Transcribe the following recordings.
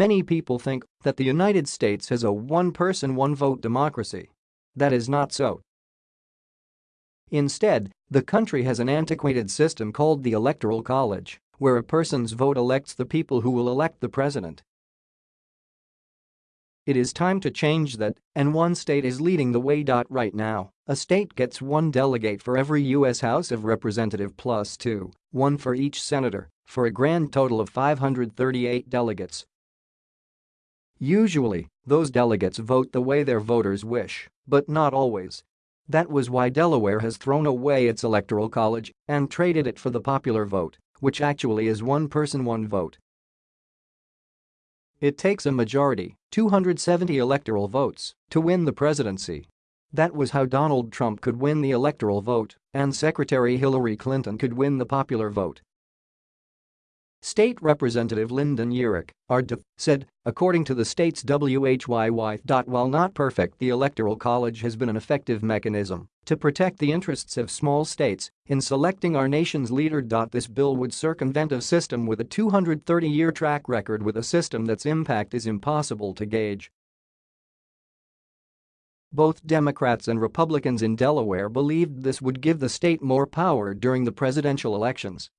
Many people think that the United States has a one-person one-vote democracy. That is not so. Instead, the country has an antiquated system called the Electoral College, where a person's vote elects the people who will elect the president. It is time to change that, and one state is leading the way. Right now, a state gets one delegate for every U.S. House of Representative plus two, one for each senator, for a grand total of 538 delegates. Usually, those delegates vote the way their voters wish, but not always. That was why Delaware has thrown away its electoral college and traded it for the popular vote, which actually is one person one vote. It takes a majority, 270 electoral votes, to win the presidency. That was how Donald Trump could win the electoral vote and Secretary Hillary Clinton could win the popular vote. State Representative Lyndon Yearick, RDF, said, according to the state's WHYY. While not perfect the Electoral College has been an effective mechanism to protect the interests of small states in selecting our nation's leader. This bill would circumvent a system with a 230-year track record with a system that's impact is impossible to gauge. Both Democrats and Republicans in Delaware believed this would give the state more power during the presidential elections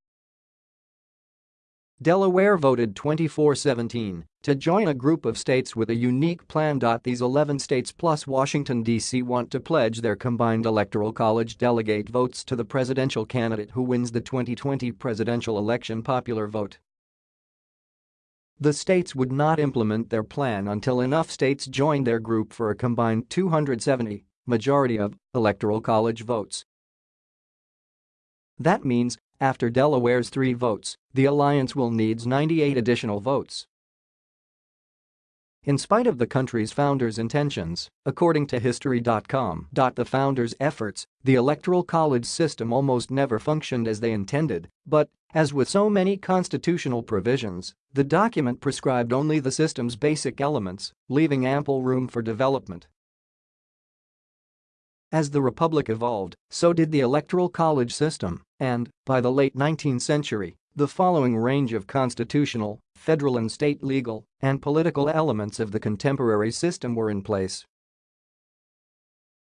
Delaware voted 24-17 to join a group of states with a unique plan. These 11 states plus Washington, D.C. want to pledge their combined electoral college delegate votes to the presidential candidate who wins the 2020 presidential election popular vote. The states would not implement their plan until enough states joined their group for a combined 270 majority of electoral college votes. That means after Delaware's three votes, the alliance will needs 98 additional votes. In spite of the country's founders' intentions, according to History.com, the founders' efforts, the Electoral College system almost never functioned as they intended, but, as with so many constitutional provisions, the document prescribed only the system's basic elements, leaving ample room for development. As the republic evolved, so did the electoral college system, and, by the late 19th century, the following range of constitutional, federal and state legal and political elements of the contemporary system were in place.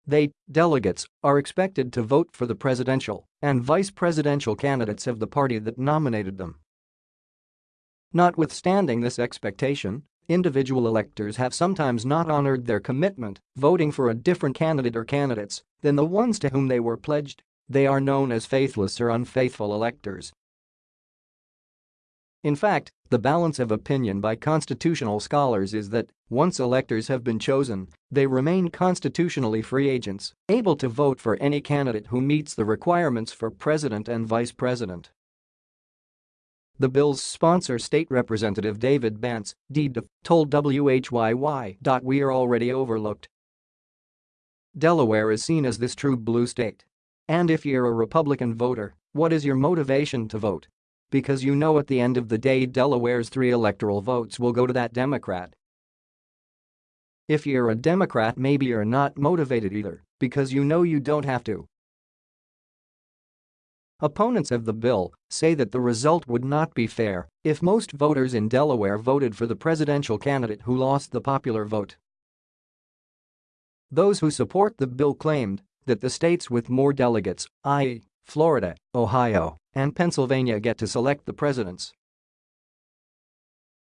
They, delegates, are expected to vote for the presidential and vice presidential candidates of the party that nominated them. Notwithstanding this expectation, individual electors have sometimes not honored their commitment, voting for a different candidate or candidates than the ones to whom they were pledged. They are known as faithless or unfaithful electors. In fact, the balance of opinion by constitutional scholars is that, once electors have been chosen, they remain constitutionally free agents, able to vote for any candidate who meets the requirements for president and vice president. The bill's sponsor State Representative David Bentz, DDF, told WHYY. We are already overlooked. Delaware is seen as this true blue state. And if you're a Republican voter, what is your motivation to vote? Because you know at the end of the day Delaware's three electoral votes will go to that Democrat. If you're a Democrat maybe you're not motivated either, because you know you don't have to. Opponents of the bill say that the result would not be fair if most voters in Delaware voted for the presidential candidate who lost the popular vote. Those who support the bill claimed that the states with more delegates, i.e., Florida, Ohio, and Pennsylvania get to select the presidents.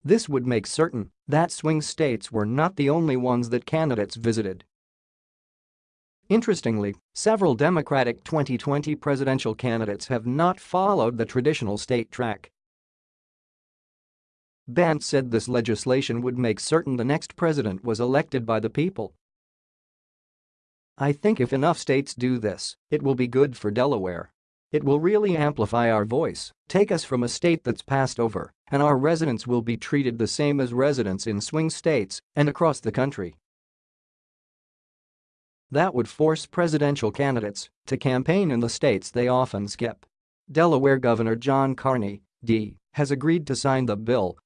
This would make certain that swing states were not the only ones that candidates visited Interestingly, several Democratic 2020 presidential candidates have not followed the traditional state track. Bentz said this legislation would make certain the next president was elected by the people. I think if enough states do this, it will be good for Delaware. It will really amplify our voice, take us from a state that's passed over, and our residents will be treated the same as residents in swing states and across the country. That would force presidential candidates to campaign in the states they often skip. Delaware Governor John Carney, D., has agreed to sign the bill